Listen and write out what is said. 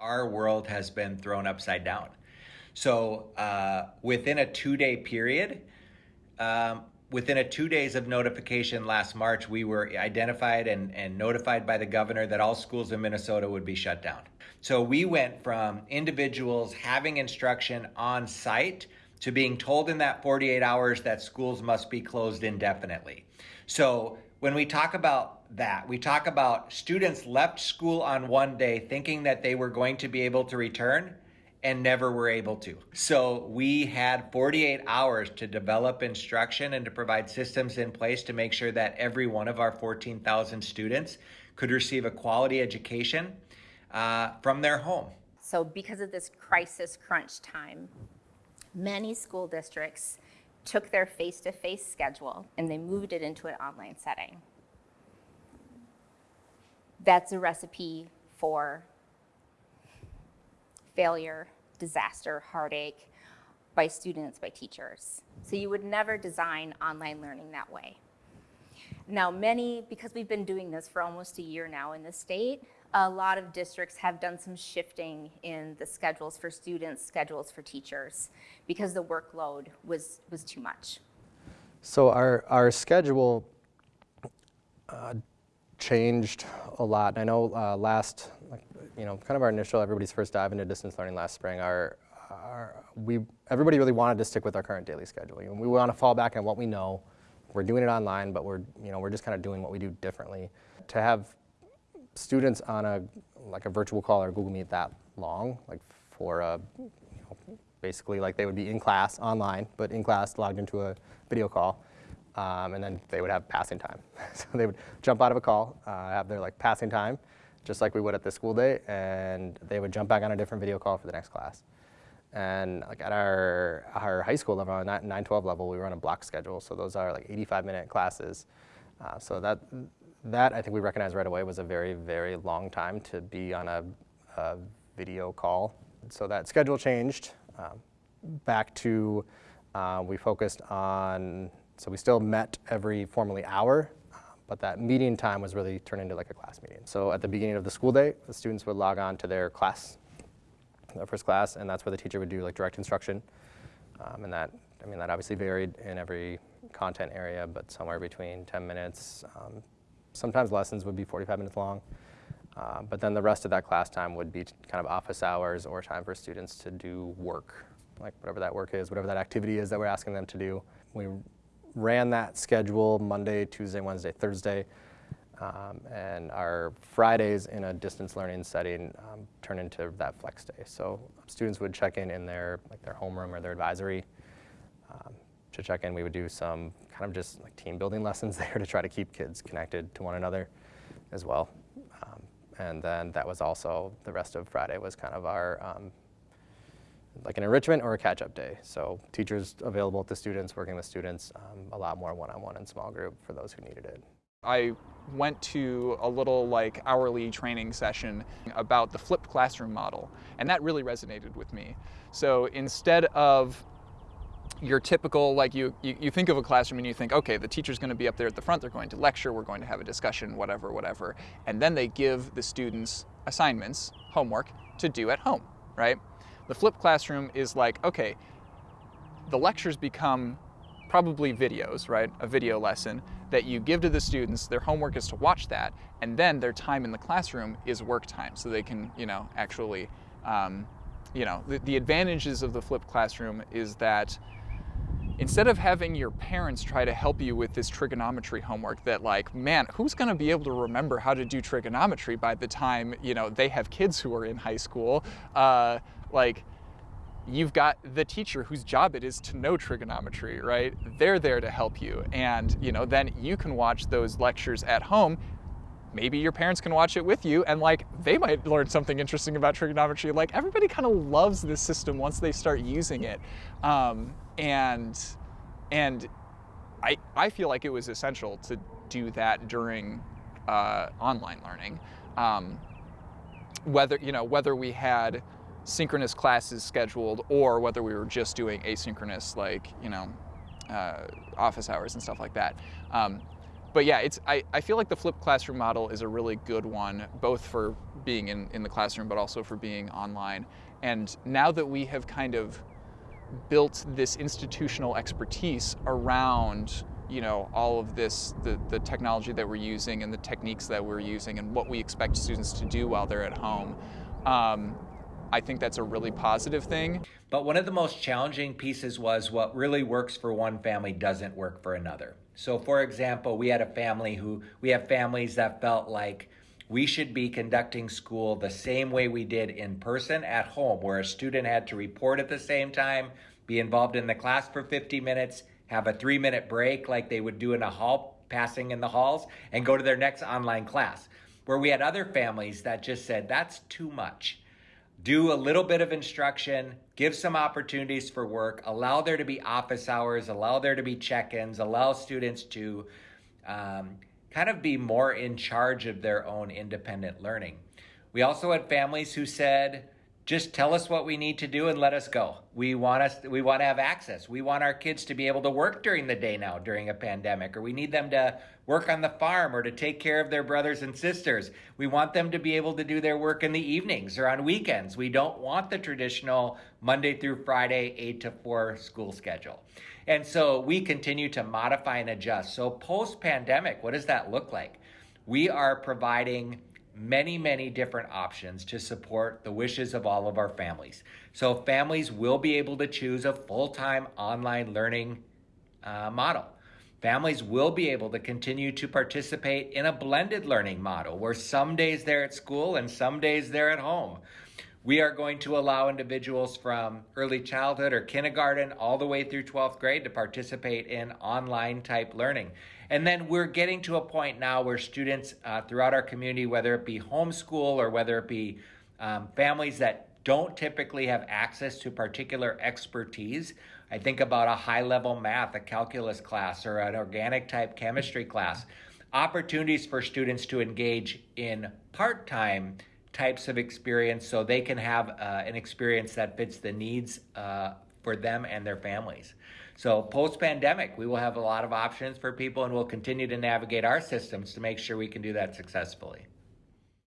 Our world has been thrown upside down. So uh, within a two-day period, um, within a two days of notification last March, we were identified and, and notified by the governor that all schools in Minnesota would be shut down. So we went from individuals having instruction on site to being told in that 48 hours that schools must be closed indefinitely. So when we talk about that, we talk about students left school on one day thinking that they were going to be able to return and never were able to. So we had 48 hours to develop instruction and to provide systems in place to make sure that every one of our 14,000 students could receive a quality education uh, from their home. So because of this crisis crunch time, many school districts took their face-to-face -face schedule and they moved it into an online setting. That's a recipe for failure, disaster, heartache by students, by teachers. So you would never design online learning that way. Now many, because we've been doing this for almost a year now in the state, a lot of districts have done some shifting in the schedules for students, schedules for teachers, because the workload was, was too much. So our, our schedule uh, changed a lot. I know uh, last, you know, kind of our initial, everybody's first dive into distance learning last spring, our, our, we, everybody really wanted to stick with our current daily schedule. We want to fall back on what we know. We're doing it online, but we're, you know, we're just kind of doing what we do differently. To have students on a, like a virtual call or Google Meet that long, like for a, you know, basically like they would be in class online, but in class logged into a video call, um, and then they would have passing time. so they would jump out of a call, uh, have their like passing time, just like we would at the school day, and they would jump back on a different video call for the next class. And like at our, our high school level, on 912 level, we run a block schedule. So those are like 85 minute classes. Uh, so that, that I think we recognized right away was a very, very long time to be on a, a video call. So that schedule changed um, back to, uh, we focused on, so we still met every formally hour, but that meeting time was really turned into like a class meeting. So at the beginning of the school day, the students would log on to their class, their first class, and that's where the teacher would do like direct instruction. Um, and that, I mean, that obviously varied in every content area, but somewhere between 10 minutes. Um, sometimes lessons would be 45 minutes long. Uh, but then the rest of that class time would be kind of office hours or time for students to do work, like whatever that work is, whatever that activity is that we're asking them to do. We ran that schedule Monday, Tuesday, Wednesday, Thursday. Um, and our Fridays in a distance learning setting um, turn into that flex day. So students would check in in their like their homeroom or their advisory. Um, to check in, we would do some kind of just like team building lessons there to try to keep kids connected to one another as well. Um, and then that was also the rest of Friday was kind of our um, like an enrichment or a catch-up day. So teachers available to students, working with students, um, a lot more one-on-one -on -one and small group for those who needed it. I went to a little like hourly training session about the flipped classroom model, and that really resonated with me. So instead of your typical, like you, you, you, think of a classroom and you think, okay, the teacher's gonna be up there at the front, they're going to lecture, we're going to have a discussion, whatever, whatever. And then they give the students assignments, homework, to do at home, right? The flipped classroom is like, okay, the lectures become probably videos, right? A video lesson that you give to the students. Their homework is to watch that, and then their time in the classroom is work time, so they can, you know, actually, um, you know, the, the advantages of the flipped classroom is that instead of having your parents try to help you with this trigonometry homework that like, man, who's gonna be able to remember how to do trigonometry by the time, you know, they have kids who are in high school, uh, like, you've got the teacher whose job it is to know trigonometry, right? They're there to help you. And, you know, then you can watch those lectures at home. Maybe your parents can watch it with you and like they might learn something interesting about trigonometry. Like everybody kind of loves this system once they start using it. Um, and, and I, I feel like it was essential to do that during uh, online learning. Um, whether, you know, whether we had synchronous classes scheduled or whether we were just doing asynchronous like, you know, uh, office hours and stuff like that. Um, but yeah, it's I, I feel like the flipped classroom model is a really good one, both for being in, in the classroom, but also for being online. And now that we have kind of built this institutional expertise around you know all of this the, the technology that we're using and the techniques that we're using and what we expect students to do while they're at home um, i think that's a really positive thing But one of the most challenging pieces was what really works for one family doesn't work for another. So, for example, we had a family who, we have families that felt like we should be conducting school the same way we did in person at home, where a student had to report at the same time, be involved in the class for 50 minutes, have a three minute break like they would do in a hall, passing in the halls, and go to their next online class. Where we had other families that just said, that's too much do a little bit of instruction, give some opportunities for work, allow there to be office hours, allow there to be check ins, allow students to um, kind of be more in charge of their own independent learning. We also had families who said, just tell us what we need to do and let us go. We want us we want to have access. We want our kids to be able to work during the day now during a pandemic or we need them to work on the farm or to take care of their brothers and sisters. We want them to be able to do their work in the evenings or on weekends. We don't want the traditional Monday through Friday 8 to 4 school schedule. And so we continue to modify and adjust. So post pandemic, what does that look like? We are providing many, many different options to support the wishes of all of our families. So, families will be able to choose a full time online learning uh, model. Families will be able to continue to participate in a blended learning model where some days they're at school and some days they're at home. We are going to allow individuals from early childhood or kindergarten all the way through 12th grade to participate in online type learning. And then we're getting to a point now where students uh, throughout our community, whether it be homeschool or whether it be um, families that don't typically have access to particular expertise, I think about a high level math, a calculus class, or an organic type chemistry class, opportunities for students to engage in part time types of experience so they can have uh, an experience that fits the needs uh, for them and their families. So, post pandemic, we will have a lot of options for people and we'll continue to navigate our systems to make sure we can do that successfully.